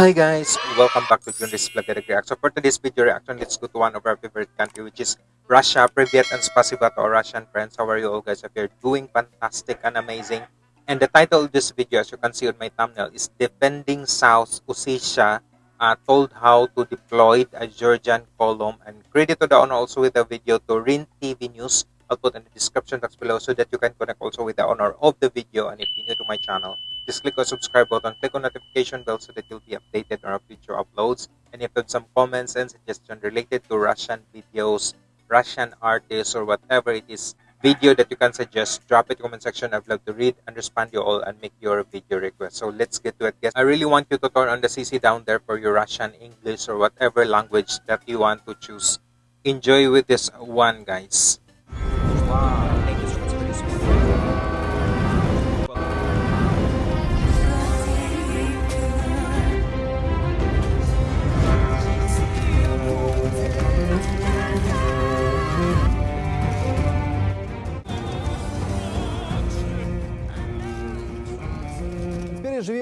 Hi guys, welcome back to Junris Vlog Reaction. So for today's video reaction, let's go to one of our favorite country which is Russia. Privyet and spasiba to our Russian friends. How are you all guys? If you're doing fantastic and amazing. And the title of this video, as you can see on my thumbnail, is Defending South Ossetia, uh, told how to deploy a Georgian column. And credit to the owner also with the video to Rin TV News. I'll put in the description box below so that you can connect also with the owner of the video. And if you're new to my channel, just click on subscribe button, click on notification bell so that you'll be updated on our future uploads. And if you have some comments and suggestions related to Russian videos, Russian artists, or whatever it is video that you can suggest, drop it in the comment section. I'd love to read and respond to you all and make your video request. So let's get to it, guys. I really want you to turn on the CC down there for your Russian, English, or whatever language that you want to choose. Enjoy with this one, guys.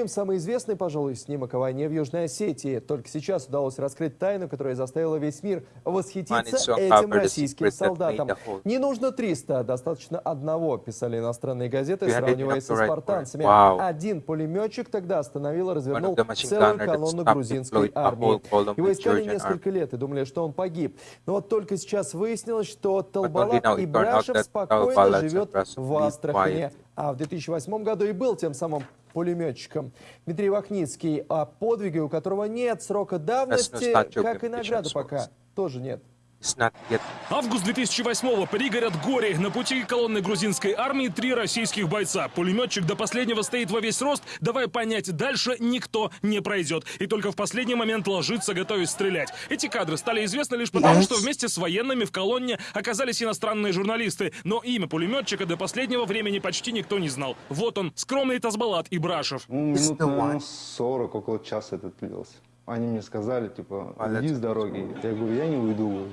Самый известный, пожалуй, снимок о войне в Южной Осетии. Только сейчас удалось раскрыть тайну, которая заставила весь мир восхититься этим российским солдатам. Не нужно 300, достаточно одного, писали иностранные газеты, сравнивая со спартанцами. Один пулеметчик тогда остановил и развернул целую колонну грузинской a армии. Его искали несколько лет и думали, что он погиб. Но вот только сейчас выяснилось, что Талбалат Ибрашев спокойно живет в quiet. А в 2008 году и был тем самым пулеметчиком. Дмитрий Вахницкий, о подвиге, у которого нет срока давности, как и награды limitations пока, тоже нет. It's not yet Август 2008-го. Пригород Гори. На пути колонны грузинской армии три российских бойца. Пулеметчик до последнего стоит во весь рост. Давай понять, дальше никто не пройдет. И только в последний момент ложится, готовясь стрелять. Эти кадры стали известны лишь потому, что вместе с военными в колонне оказались иностранные журналисты. Но имя пулеметчика до последнего времени почти никто не знал. Вот он, скромный Тазбалат Ибрашев. Ну, минут, one. 40, около часа это длилось. Они мне сказали, типа, уйди с дороги. Я говорю, я не уйду.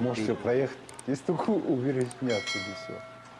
Можете проехать. Если только уберечь меня отсюда, все.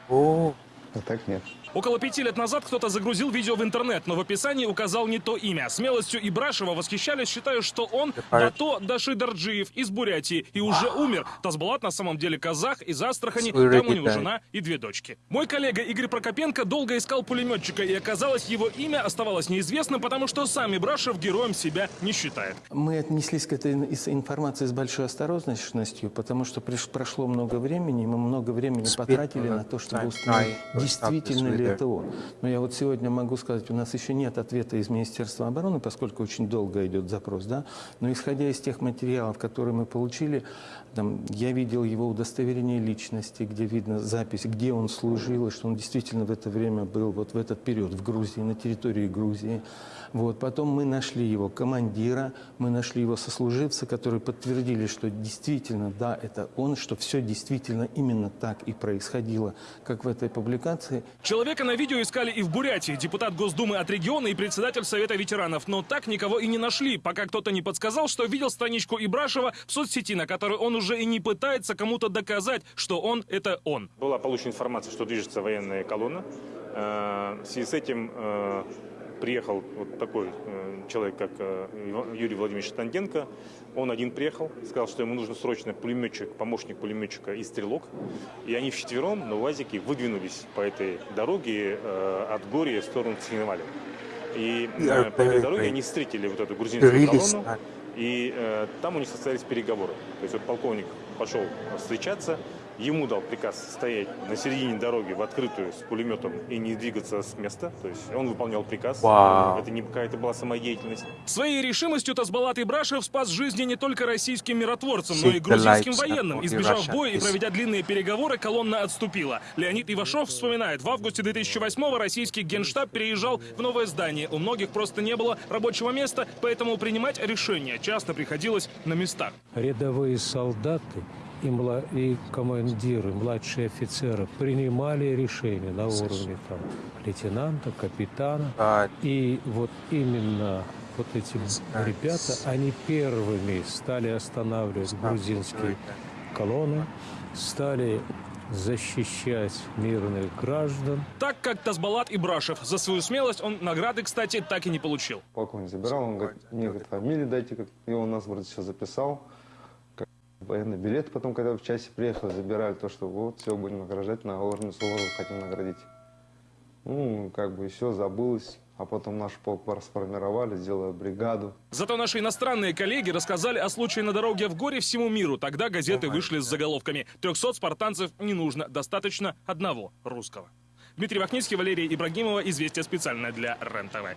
Oh, А так нет. Около пяти лет назад кто-то загрузил видео в интернет, но в описании указал не то имя. Смелостью Ибрашева восхищались, считая, что он. Дато Дашидарджиев из Бурятии и уже умер. Тазбалат на самом деле казах из Астрахани, там у него жена и две дочки. Мой коллега Игорь Прокопенко долго искал пулеметчика, и оказалось, его имя оставалось неизвестным, потому что сам Ибрашев героем себя не считает. Мы отнеслись к этой информации с большой осторожностью, потому что прошло много времени, и мы много времени потратили на то, чтобы установить, действительно stop this ли with это он. Но я вот сегодня могу сказать, у нас еще нет ответа из Министерства обороны, поскольку очень долго идет запрос, да. Но исходя из тех материалов, которые мы получили, там, я видел его удостоверение личности, где видно запись, где он служил, и что он действительно в это время был, вот в этот период в Грузии, на территории Грузии. Вот. Потом мы нашли его командира, мы нашли его сослуживца, которые подтвердили, что действительно, да, это он, что все действительно именно так и происходило, как в этой публикации. Человека на видео искали и в Бурятии, депутат Госдумы от региона и председатель Совета ветеранов, но так никого и не нашли, пока кто-то не подсказал, что видел страничку Ибрашева в соцсети, на которой он уже и не пытается кому-то доказать, что он — это он. Была получена информация, что движется военная колонна. Э, В связи с этим э, приехал вот такой э, человек, как э, Юрий Владимирович Танденко. Он один приехал, сказал, что ему нужен срочно пулеметчик, помощник пулеметчика и стрелок. И они вчетвером на УАЗике выдвинулись по этой дороге э, от Гория в сторону Цхинваля. И по этой дороге они встретили вот эту грузинскую колонну. И э, там у них состоялись переговоры. То есть вот полковник пошел встречаться, ему дал приказ стоять на середине дороги в открытую с пулеметом и не двигаться с места. То есть он выполнял приказ. Вау. Это не какая-то была самодеятельность. Своей решимостью Тазбалат Ибрашев спас жизни не только российским миротворцам, но и грузинским военным. Избежав боя и проведя длинные переговоры, колонна отступила. Леонид Ивашов вспоминает, в августе 2008-го российский генштаб переезжал в новое здание. У многих просто не было рабочего места, поэтому принимать решения часто приходилось на местах. рядовые солдаты и, мла- и командиры, младшие офицеры принимали решения на уровне там, лейтенанта, капитана. God. И вот именно вот эти ребята, они первыми стали останавливать грузинские колонны, стали защищать мирных граждан. Так как Тазбалат Ибрашев. За свою смелость он награды, кстати, так и не получил. Полковник забирал, он говорит, мне говорит, фамилию дайте, как и он нас вроде все записал. Военный билет потом, когда в часе приехал, забирали то, что вот, все, будем награждать, на орден Суворова хотим наградить. Ну, как бы все забылось, а потом наш полк расформировали, сделали бригаду. Зато наши иностранные коллеги рассказали о случае на дороге в горе всему миру. Тогда газеты вышли с заголовками «300 спартанцев не нужно, достаточно одного русского». Дмитрий Вахницкий, Валерия Ибрагимова. Известия специально для РЕН-ТВ.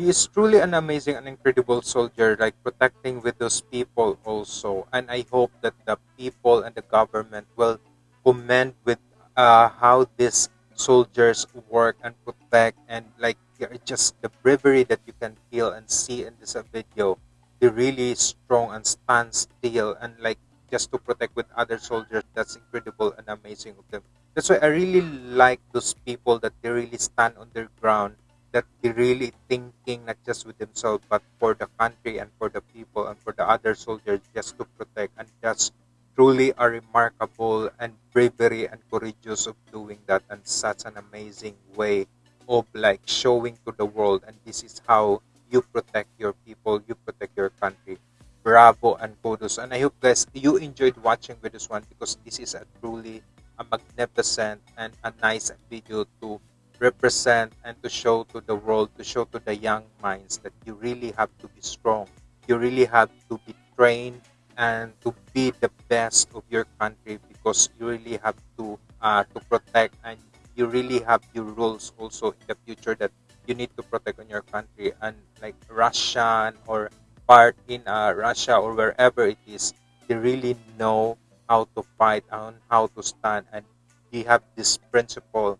He is truly an amazing and incredible soldier like protecting with those people also. And i hope that the people and the government will commend with uh, how these soldiers work and protect and like just the bravery that you can feel and see in this video. They're really strong and stand still and like just to protect with other soldiers that's incredible and amazing of them. That's why i really like those people that they really stand on their ground that they really thinking not just with themselves but for the country and for the people and for the other soldiers just to protect and that's truly a remarkable and bravery and courageous of doing that. And such an amazing way of like showing to the world and this is how you protect your people you protect your country. Bravo and kudos. And i hope guys you enjoyed watching with this one because this is a truly a magnificent and a nice video to represent and to show to the world, to show to the young minds that you really have to be strong. You really have to be trained and to be the best of your country because you really have to uh, to protect and you really have your rules also in the future that you need to protect on your country and like Russian or part in uh, Russia or wherever it is, they really know how to fight and how to stand and they have this principle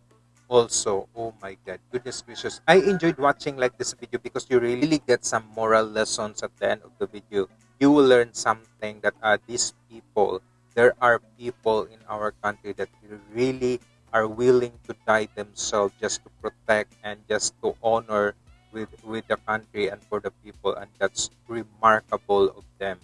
also oh my god goodness gracious. I enjoyed watching like this video because you really get some moral lessons at the end of the video. You will learn something that uh, these people there are people in our country that really are willing to die themselves just to protect and just to honor with with the country and for the people and that's remarkable of them.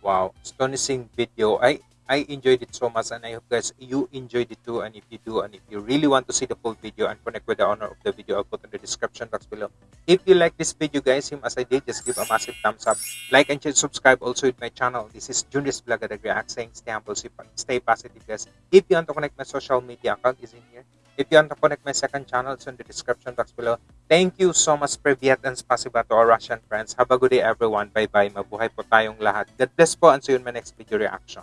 Wow astonishing video. I I enjoyed it so much and I hope guys you enjoyed it too and if you do and if you really want to see the full video and connect with the owner of the video I'll put in the description box below. If you like this video guys, same as I did, just give a massive thumbs up. Like and subscribe also with my channel. This is Junior's Vlog at React saying stay humble, stay positive guys. If you want to connect my social media account is in here. If you want to connect my second channel, it's in the description box below. Thank you so much, Privyat and Spasiba to our Russian friends. Have a good day everyone. Bye-bye. Mabuhay po tayong lahat. God bless po and see you in my next video reaction.